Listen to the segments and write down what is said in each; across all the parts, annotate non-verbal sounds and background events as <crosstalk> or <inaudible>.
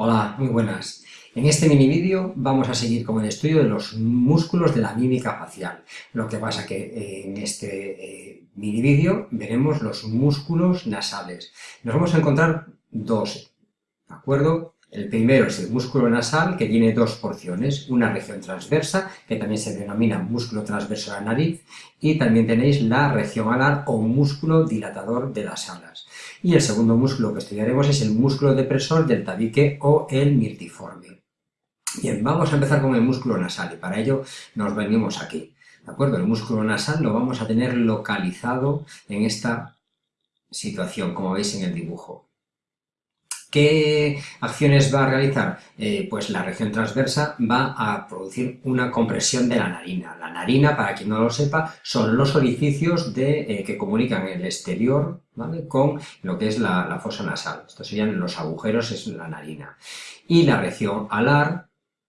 Hola, muy buenas. En este mini vídeo vamos a seguir con el estudio de los músculos de la mímica facial. Lo que pasa que eh, en este eh, mini vídeo veremos los músculos nasales. Nos vamos a encontrar dos, ¿de acuerdo? El primero es el músculo nasal, que tiene dos porciones, una región transversa, que también se denomina músculo transverso de la nariz, y también tenéis la región alar o músculo dilatador de las alas. Y el segundo músculo que estudiaremos es el músculo depresor del tabique o el mirtiforme. Bien, vamos a empezar con el músculo nasal, y para ello nos venimos aquí. ¿De acuerdo? El músculo nasal lo vamos a tener localizado en esta situación, como veis en el dibujo. ¿Qué acciones va a realizar? Eh, pues la región transversa va a producir una compresión de la narina. La narina, para quien no lo sepa, son los orificios de, eh, que comunican el exterior con lo que es la, fosa nasal. Estos serían los agujeros, es la narina. Y la región alar,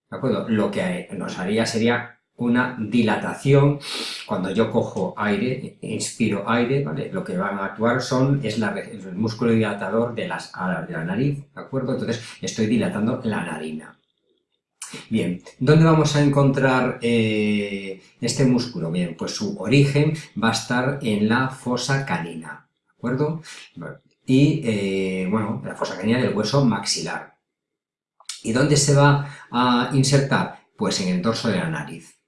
¿de acuerdo? Lo que nos haría sería una dilatación. Cuando yo cojo aire, inspiro aire, ¿vale? Lo que van a actuar son, es el músculo dilatador de las alas de la nariz, ¿de acuerdo? Entonces estoy dilatando la narina. Bien, ¿dónde vamos a encontrar eh, este músculo? Bien, pues su origen va a estar en la fosa canina, ¿de acuerdo? Y, eh, bueno, la fosa canina del hueso maxilar. ¿Y dónde se va a insertar? Pues en el dorso de la nariz.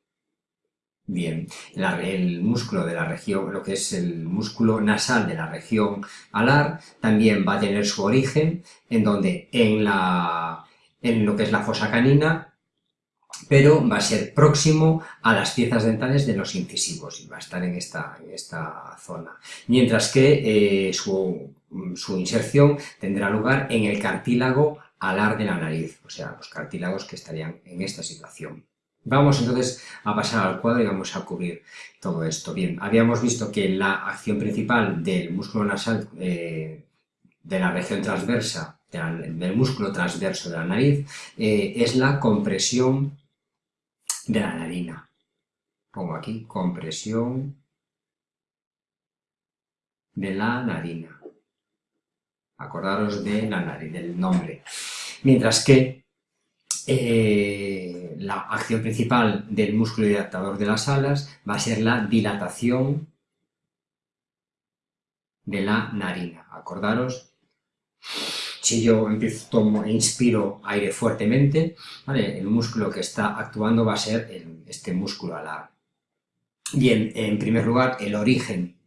Bien, el músculo de la región, lo que es el músculo nasal de la región alar, también va a tener su origen en donde en, la, en lo que es la fosa canina, pero va a ser próximo a las piezas dentales de los incisivos y va a estar en esta, en esta zona. Mientras que eh, su, su inserción tendrá lugar en el cartílago alar de la nariz, o sea, los cartílagos que estarían en esta situación. Vamos entonces a pasar al cuadro y vamos a cubrir todo esto. Bien, habíamos visto que la acción principal del músculo nasal eh, de la región transversa, del músculo transverso de la nariz, eh, es la compresión de la narina. Pongo aquí, compresión de la narina. Acordaros de la nariz, del nombre. Mientras que eh, la acción principal del músculo dilatador de las alas va a ser la dilatación de la narina. Acordaros, si yo empiezo, tomo e inspiro aire fuertemente, el músculo que está actuando va a ser este músculo alar. Bien, en primer lugar, el origen,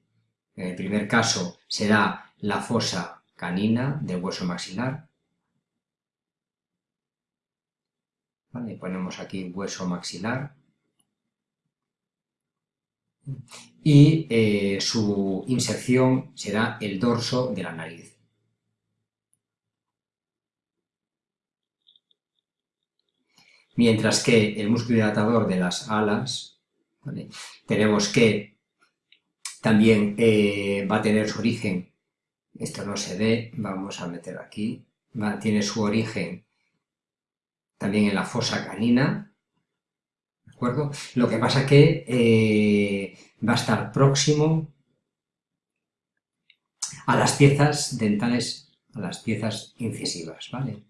en el primer caso, será la fosa canina del hueso maxilar, Ponemos aquí hueso maxilar. Y eh, su inserción será el dorso de la nariz. Mientras que el músculo dilatador de las alas, tenemos que también eh, va a tener su origen, esto no se ve, vamos a meter aquí, tiene su origen también en la fosa canina, ¿de acuerdo? Lo que pasa que eh, va a estar próximo a las piezas dentales, a las piezas incisivas, ¿vale?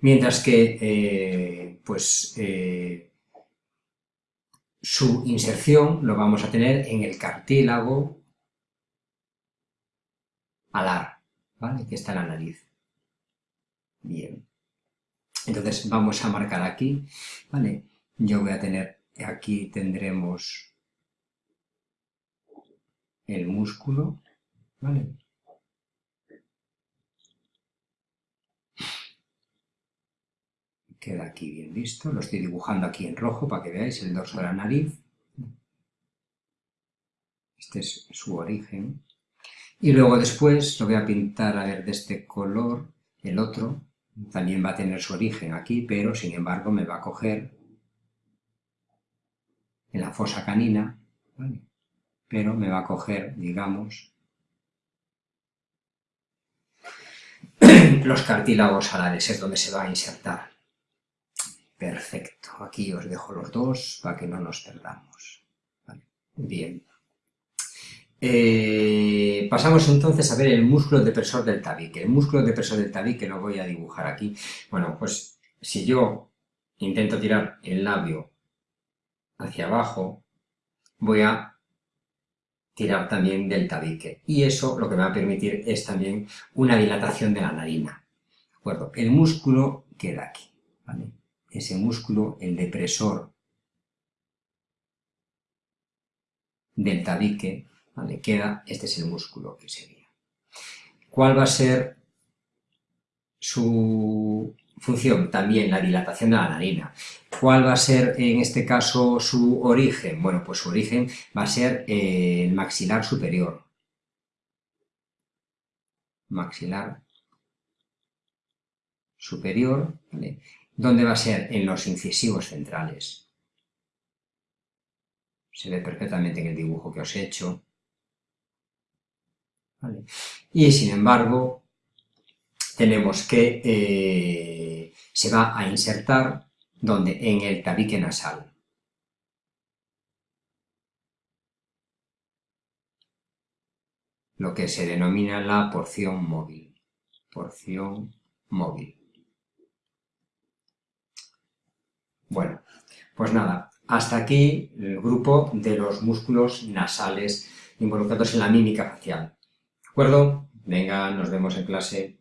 Mientras que, eh, pues, eh, su inserción lo vamos a tener en el cartílago alar, ¿vale? Que está en la nariz. Bien. Entonces vamos a marcar aquí, ¿vale? Yo voy a tener, aquí tendremos el músculo, ¿vale? Queda aquí bien visto, lo estoy dibujando aquí en rojo para que veáis el dorso de la nariz. Este es su origen. Y luego después lo voy a pintar a ver de este color, el otro, también va a tener su origen aquí, pero sin embargo me va a coger en la fosa canina, pero me va a coger, digamos, <clears throat> los cartílagos alares, es donde se va a insertar. Perfecto, aquí os dejo los dos para que no nos perdamos. Bien. Eh, pasamos entonces a ver el músculo depresor del tabique. El músculo depresor del tabique lo voy a dibujar aquí. Bueno, pues si yo intento tirar el labio hacia abajo, voy a tirar también del tabique. Y eso lo que me va a permitir es también una dilatación de la narina. ¿De acuerdo? El músculo queda aquí. Ese músculo, el depresor del tabique, ¿vale? Queda, este es el músculo que sería. ¿Cuál va a ser su función? También la dilatación de la narina. ¿Cuál va a ser en este caso su origen? Bueno, pues su origen va a ser el maxilar superior. Maxilar superior, ¿vale? ¿Dónde va a ser? En los incisivos centrales. Se ve perfectamente en el dibujo que os he hecho. Y sin embargo, tenemos que eh, se va a insertar donde en el tabique nasal. Lo que se denomina la porción móvil. Porción móvil. Bueno, pues nada, hasta aquí el grupo de los músculos nasales involucrados en la mímica facial. ¿De acuerdo? Venga, nos vemos en clase.